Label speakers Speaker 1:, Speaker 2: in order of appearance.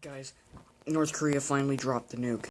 Speaker 1: Guys, North Korea finally dropped the nuke.